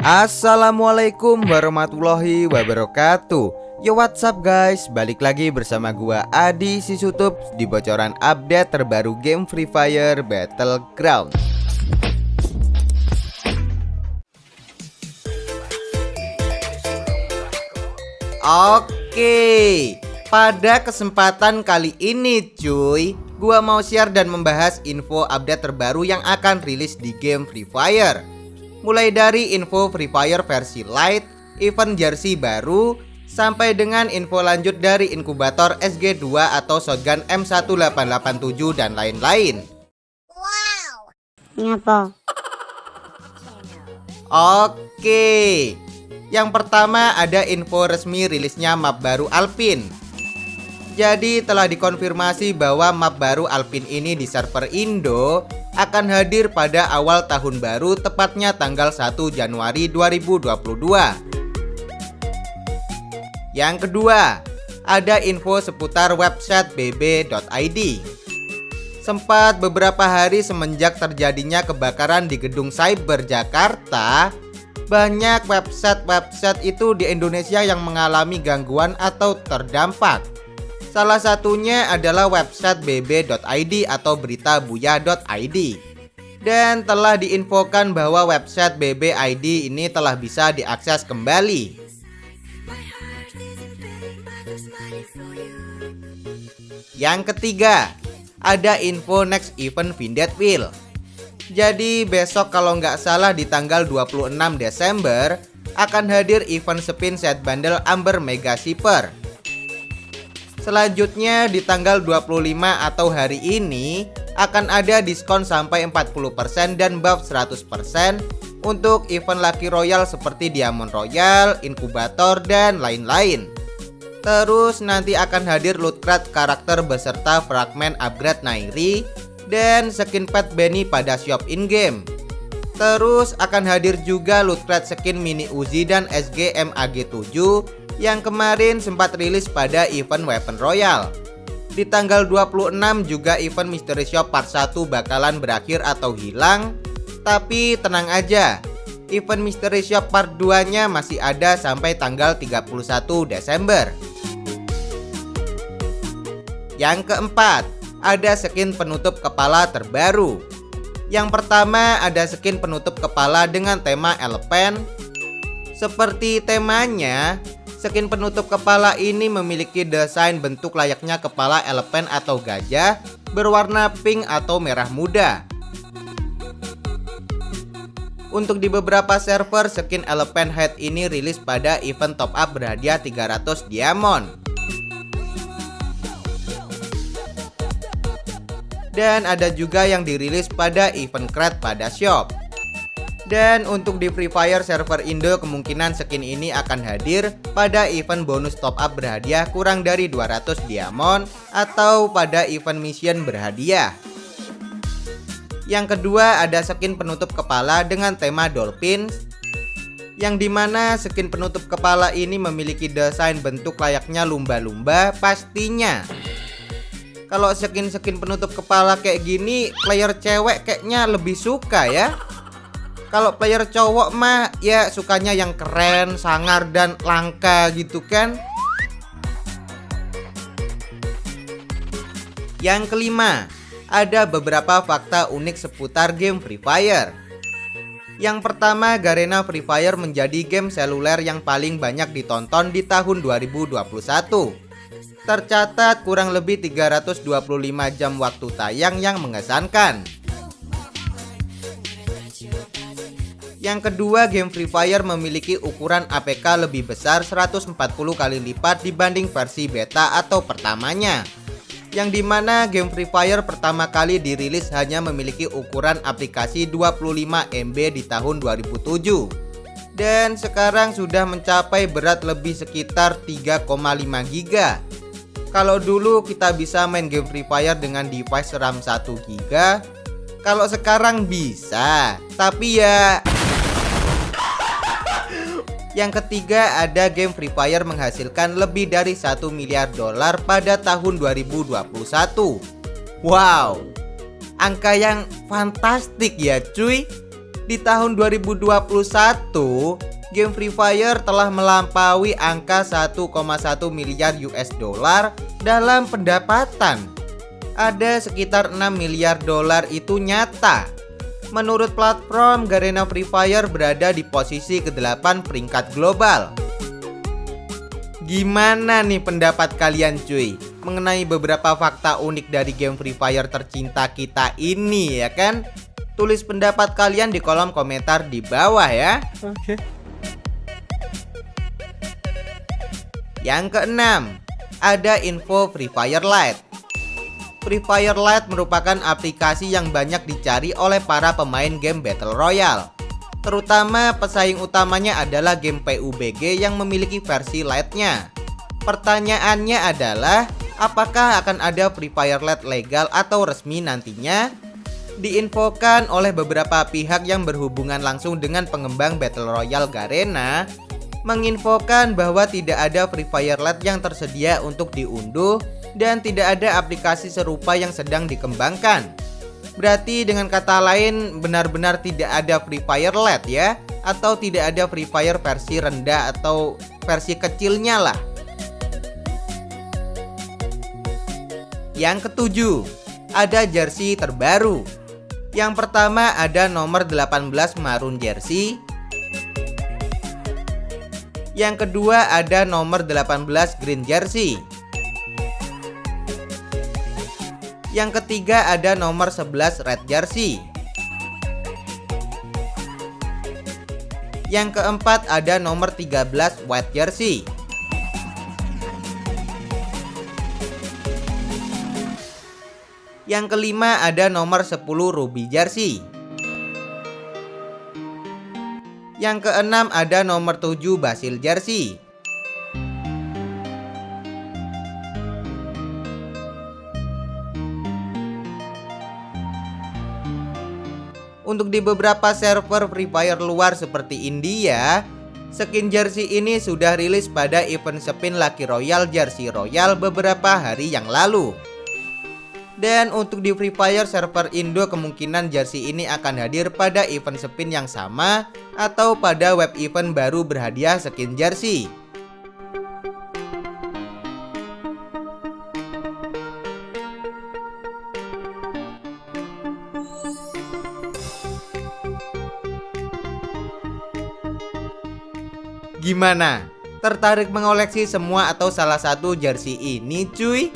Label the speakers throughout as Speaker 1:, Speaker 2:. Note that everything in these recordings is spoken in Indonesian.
Speaker 1: Assalamualaikum warahmatullahi wabarakatuh. Yo what's up guys? Balik lagi bersama gua Adi Sisutup Di bocoran update terbaru game Free Fire Battleground. Oke Pada kesempatan kali ini cuy Gua mau share dan membahas info update terbaru yang akan rilis di game Free Fire mulai dari info Free Fire versi Lite, event jersey baru, sampai dengan info lanjut dari inkubator SG2 atau shotgun M1887 dan lain-lain. Wow. Ngapa? Oke. Yang pertama ada info resmi rilisnya map baru Alpin. Jadi telah dikonfirmasi bahwa map baru Alpin ini di server Indo akan hadir pada awal tahun baru tepatnya tanggal 1 Januari 2022. Yang kedua, ada info seputar website bb.id. Sempat beberapa hari semenjak terjadinya kebakaran di gedung Cyber Jakarta, banyak website-website itu di Indonesia yang mengalami gangguan atau terdampak. Salah satunya adalah website bb.id atau beritabuya.id. Dan telah diinfokan bahwa website BBID ini telah bisa diakses kembali. Yang ketiga, ada info next event Vindet. Jadi besok kalau nggak salah di tanggal 26 Desember akan hadir event spin set bundle Amber Mega Shipper Selanjutnya di tanggal 25 atau hari ini akan ada diskon sampai 40% dan buff 100% untuk event Lucky Royal seperti Diamond Royal, Inkubator, dan lain-lain. Terus nanti akan hadir loot crate karakter beserta fragment upgrade Nairi dan skin pet Benny pada shop in-game. Terus akan hadir juga loot crate skin mini Uzi dan SG MAG7 yang kemarin sempat rilis pada event Weapon Royal. Di tanggal 26 juga event Mystery Shop Part 1 bakalan berakhir atau hilang. Tapi tenang aja, event Mystery Shop Part 2-nya masih ada sampai tanggal 31 Desember. Yang keempat, ada skin penutup kepala terbaru. Yang pertama ada skin penutup kepala dengan tema elephant. Seperti temanya, Skin penutup kepala ini memiliki desain bentuk layaknya kepala elephant atau gajah berwarna pink atau merah muda. Untuk di beberapa server, skin elephant head ini rilis pada event top up berhadiah 300 diamond. Dan ada juga yang dirilis pada event crate pada shop. Dan untuk di Free Fire server Indo kemungkinan skin ini akan hadir pada event bonus top up berhadiah kurang dari 200 diamond atau pada event mission berhadiah. Yang kedua ada skin penutup kepala dengan tema dolphin yang di mana skin penutup kepala ini memiliki desain bentuk layaknya lumba-lumba pastinya kalau skin-skin penutup kepala kayak gini player cewek kayaknya lebih suka ya kalau player cowok mah ya sukanya yang keren, sangar dan langka gitu kan. Yang kelima, ada beberapa fakta unik seputar game Free Fire. Yang pertama, Garena Free Fire menjadi game seluler yang paling banyak ditonton di tahun 2021. Tercatat kurang lebih 325 jam waktu tayang yang mengesankan. Yang kedua, game Free Fire memiliki ukuran APK lebih besar 140 kali lipat dibanding versi beta atau pertamanya. Yang di mana game Free Fire pertama kali dirilis hanya memiliki ukuran aplikasi 25 MB di tahun 2007 dan sekarang sudah mencapai berat lebih sekitar 3,5 GB. Kalau dulu kita bisa main game Free Fire dengan device RAM 1 GB, kalau sekarang bisa, tapi ya yang ketiga ada game Free Fire menghasilkan lebih dari 1 miliar dolar pada tahun 2021 Wow Angka yang fantastik ya cuy Di tahun 2021, game Free Fire telah melampaui angka 1,1 miliar US dollar dalam pendapatan. Ada sekitar 6 miliar dolar itu nyata. Menurut platform, Garena Free Fire berada di posisi ke-8 peringkat global. Gimana nih pendapat kalian cuy? Mengenai beberapa fakta unik dari game Free Fire tercinta kita ini ya kan? Tulis pendapat kalian di kolom komentar di bawah ya. Oke. Yang keenam Ada info Free Fire Lite Free Fire Lite merupakan aplikasi yang banyak dicari oleh para pemain game Battle Royale Terutama pesaing utamanya adalah game PUBG yang memiliki versi Lite-nya. Pertanyaannya adalah, apakah akan ada Free Fire Lite legal atau resmi nantinya? Diinfokan oleh beberapa pihak yang berhubungan langsung dengan pengembang Battle Royale Garena, menginfokan bahwa tidak ada Free Fire Lite yang tersedia untuk diunduh dan tidak ada aplikasi serupa yang sedang dikembangkan. Berarti dengan kata lain benar-benar tidak ada Free Fire LED ya? Atau tidak ada Free Fire versi rendah atau versi kecilnya lah? Yang ketujuh Ada jersey terbaru. Yang pertama ada nomor 18 Maroon Jersey Yang kedua ada nomor 18 Green Jersey Yang ketiga ada nomor 11 red jersey. Yang keempat ada nomor 13 white jersey. Yang kelima ada nomor 10 ruby jersey. Yang keenam ada nomor 7 basil jersey. Untuk di beberapa server Free Fire luar seperti India, skin jersey ini sudah rilis pada event spin Lucky Royal Jersey Royal beberapa hari yang lalu. Dan untuk di Free Fire server Indo kemungkinan jersey ini akan hadir pada event spin yang sama atau pada web event baru berhadiah skin jersey. Gimana? Tertarik mengoleksi semua atau salah satu jersey ini cuy?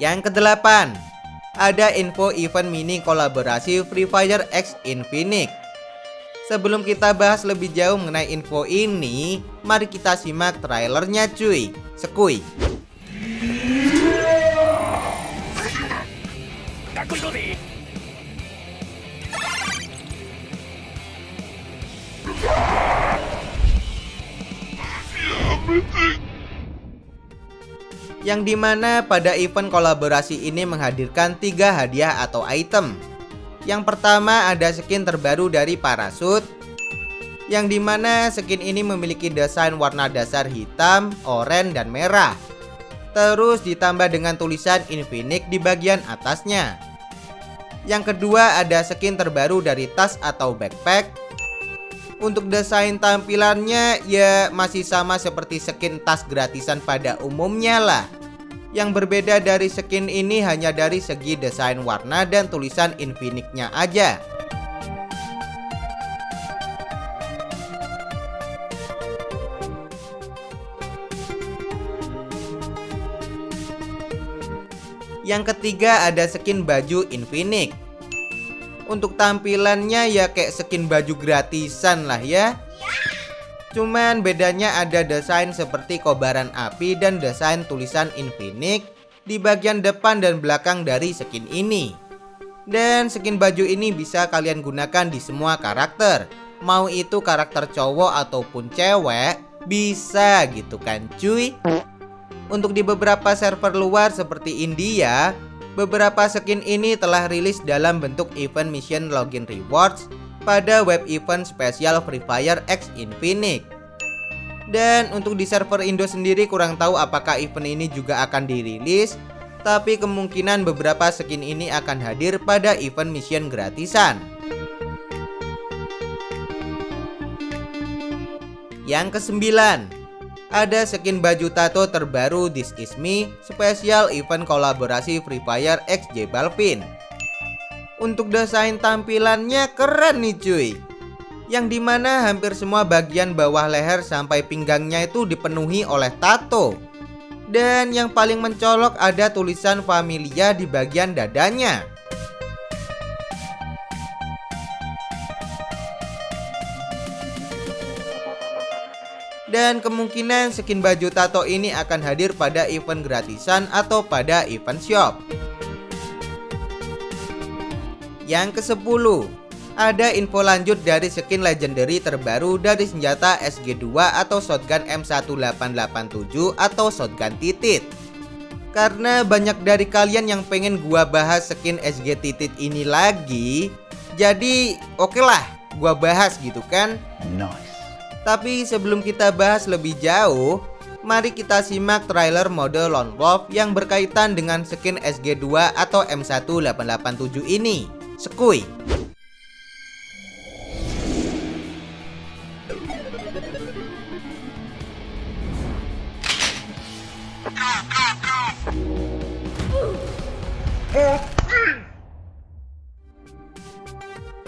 Speaker 1: Yang kedelapan Ada info event mini kolaborasi Free Fire X Infinix. Sebelum kita bahas lebih jauh mengenai info ini Mari kita simak trailernya cuy. Sekui yang di mana pada event kolaborasi ini menghadirkan tiga hadiah atau item. Yang pertama ada skin terbaru dari Parasut, yang di mana skin ini memiliki desain warna dasar hitam, oranye, dan merah. Terus ditambah dengan tulisan Infinix di bagian atasnya. Yang kedua ada skin terbaru dari tas atau backpack untuk desain tampilannya ya masih sama seperti skin tas gratisan pada umumnya lah. Yang berbeda dari skin ini hanya dari segi desain warna dan tulisan Infinix-nya aja. Yang ketiga ada skin baju Infinix untuk tampilannya ya kayak skin baju gratisan lah ya Cuman bedanya ada desain seperti kobaran api dan desain tulisan Infinix di bagian depan dan belakang dari skin ini. Dan skin baju ini bisa kalian gunakan di semua karakter. Mau itu karakter cowok ataupun cewek, bisa gitu kan cuy. Untuk di beberapa server luar seperti India, Beberapa skin ini telah rilis dalam bentuk event mission login rewards pada web event spesial Free Fire X Infinix. Dan untuk di server Indo sendiri kurang tahu apakah event ini juga akan dirilis Tapi kemungkinan beberapa skin ini akan hadir pada event mission gratisan. Yang kesembilan, ada skin baju tato terbaru This Is Me spesial event kolaborasi Free Fire X J Balvin. Untuk desain tampilannya keren nih cuy. Yang di mana hampir semua bagian bawah leher sampai pinggangnya itu dipenuhi oleh tato. Dan yang paling mencolok ada tulisan Familia di bagian dadanya. dan kemungkinan skin baju tato ini akan hadir pada event gratisan atau pada event shop. Yang ke-10 ada info lanjut dari skin legendary terbaru dari senjata SG2 atau shotgun M1887 atau shotgun titit. Karena banyak dari kalian yang pengen gua bahas skin SG titit ini lagi, jadi oke okay lah gua bahas gitu kan. Nice. Tapi sebelum kita bahas lebih jauh, mari kita simak trailer mode Lone Wolf yang berkaitan dengan skin SG2 atau M1887 ini. Sekui!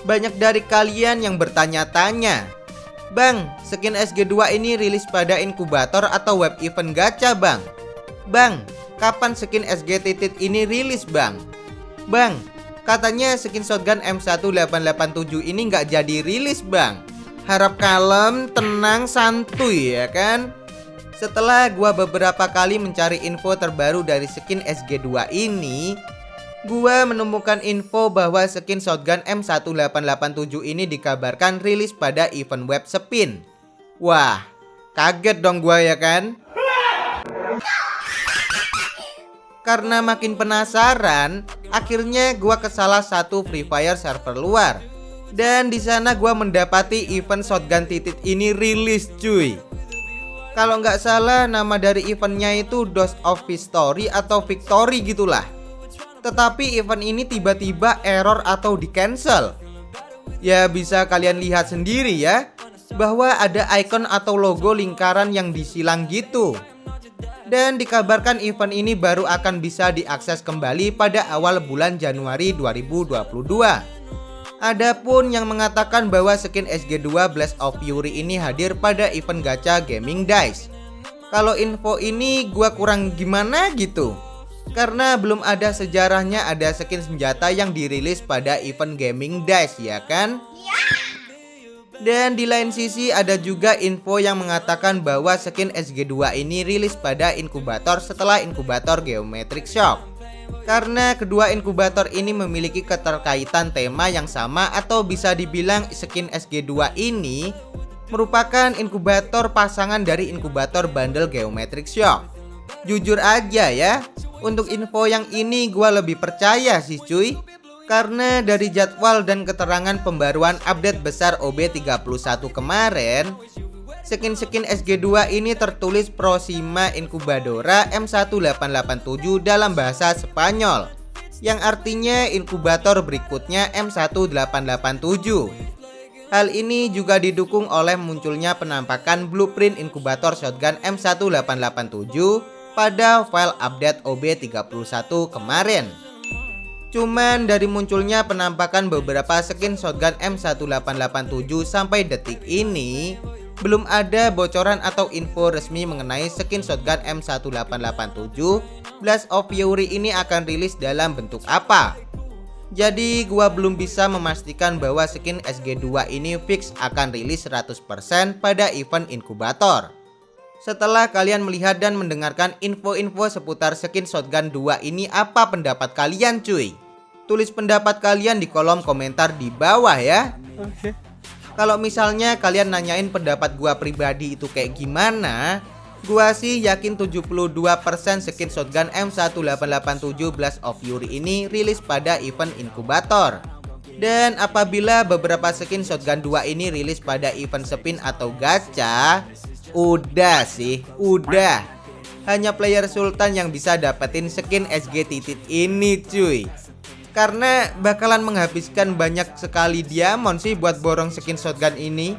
Speaker 1: Banyak dari kalian yang bertanya-tanya Bang, skin SG2 ini rilis pada inkubator atau web event gacha bang Bang, kapan skin SG titit ini rilis bang? Bang, katanya skin shotgun M1887 ini nggak jadi rilis bang Harap kalem, tenang, santuy ya kan? Setelah gua beberapa kali mencari info terbaru dari skin SG2 ini Gua menemukan info bahwa skin shotgun M1887 ini dikabarkan rilis pada event web Spin. Wah, kaget dong gua ya kan? Karena makin penasaran, akhirnya gua ke salah satu Free Fire server luar. Dan di sana gua mendapati event shotgun titit ini rilis cuy. Kalau nggak salah nama dari eventnya itu Dose of Victory atau Victory gitulah. Tetapi event ini tiba-tiba error atau di cancel Ya bisa kalian lihat sendiri ya Bahwa ada icon atau logo lingkaran yang disilang gitu Dan dikabarkan event ini baru akan bisa diakses kembali pada awal bulan Januari 2022 Adapun yang mengatakan bahwa skin SG2 Blast of Fury ini hadir pada event gacha Gaming Dice. Kalau info ini gua kurang gimana gitu? Karena belum ada sejarahnya ada skin senjata yang dirilis pada event gaming dice ya kan? Dan di lain sisi ada juga info yang mengatakan bahwa skin SG2 ini rilis pada inkubator setelah inkubator Geometric Shock. Karena kedua inkubator ini memiliki keterkaitan tema yang sama atau bisa dibilang skin SG2 ini merupakan inkubator pasangan dari inkubator bundle Geometric Shock. Jujur aja ya, untuk info yang ini gue lebih percaya sih cuy Karena dari jadwal dan keterangan pembaruan update besar OB31 kemarin Skin-skin SG2 ini tertulis Proxima Incubadora M1887 dalam bahasa Spanyol Yang artinya inkubator berikutnya M1887 Hal ini juga didukung oleh munculnya penampakan blueprint inkubator shotgun M1887 pada file update OB31 kemarin. Cuman dari munculnya penampakan beberapa skin shotgun M1887 sampai detik ini belum ada bocoran atau info resmi mengenai skin shotgun M1887 Blast of Fury ini akan rilis dalam bentuk apa. Jadi gua belum bisa memastikan bahwa skin SG2 ini fix akan rilis 100% pada event inkubator. Setelah kalian melihat dan mendengarkan info-info seputar skin shotgun 2 ini apa pendapat kalian cuy? Tulis pendapat kalian di kolom komentar di bawah ya Oke okay. Kalau misalnya kalian nanyain pendapat gua pribadi itu kayak gimana Gua sih yakin 72% skin shotgun M1887 Blast of Fury ini rilis pada event inkubator dan apabila beberapa skin shotgun 2 ini rilis pada event spin atau gacha Udah sih, udah. hanya player Sultan yang bisa dapetin skin SG titit ini cuy karena bakalan menghabiskan banyak sekali diamond sih buat borong skin shotgun ini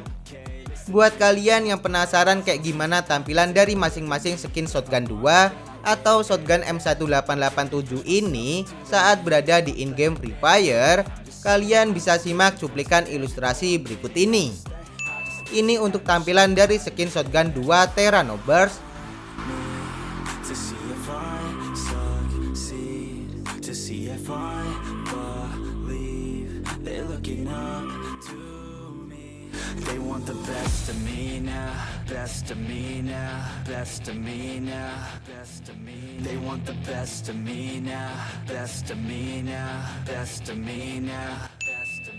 Speaker 1: Buat kalian yang penasaran kayak gimana tampilan dari masing-masing skin shotgun 2 atau shotgun M1887 ini saat berada di in-game Free Fire, kalian bisa simak cuplikan ilustrasi berikut ini. Ini untuk tampilan dari skin shotgun 2 Terrano Burst.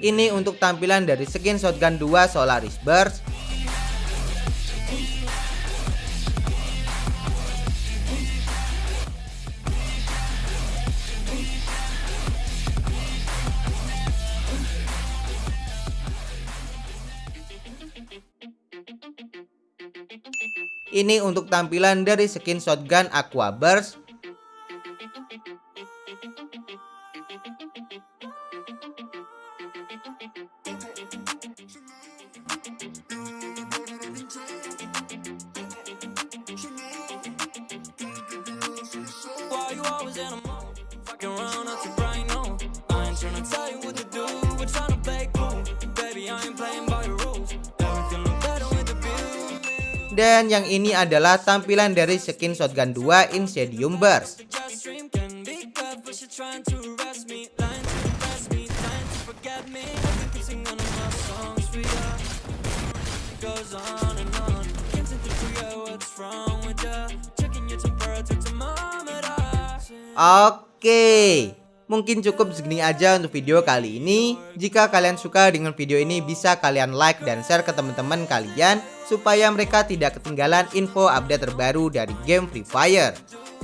Speaker 1: Ini untuk tampilan dari skin shotgun 2 Solaris Burst Ini untuk tampilan dari skin shotgun Aqua Burst. Dan yang ini adalah tampilan dari skin shotgun 2 Incendium Burst. Oke Mungkin cukup segini aja untuk video kali ini. Jika kalian suka dengan video ini bisa kalian like dan share ke teman-teman kalian supaya mereka tidak ketinggalan info update terbaru dari game Free Fire.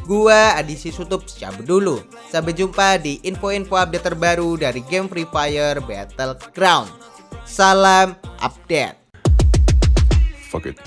Speaker 1: Gua Adisi Sutup cabut dulu. Sampai jumpa di info-info update terbaru dari game Free Fire Battleground. Salam update. Fuck it.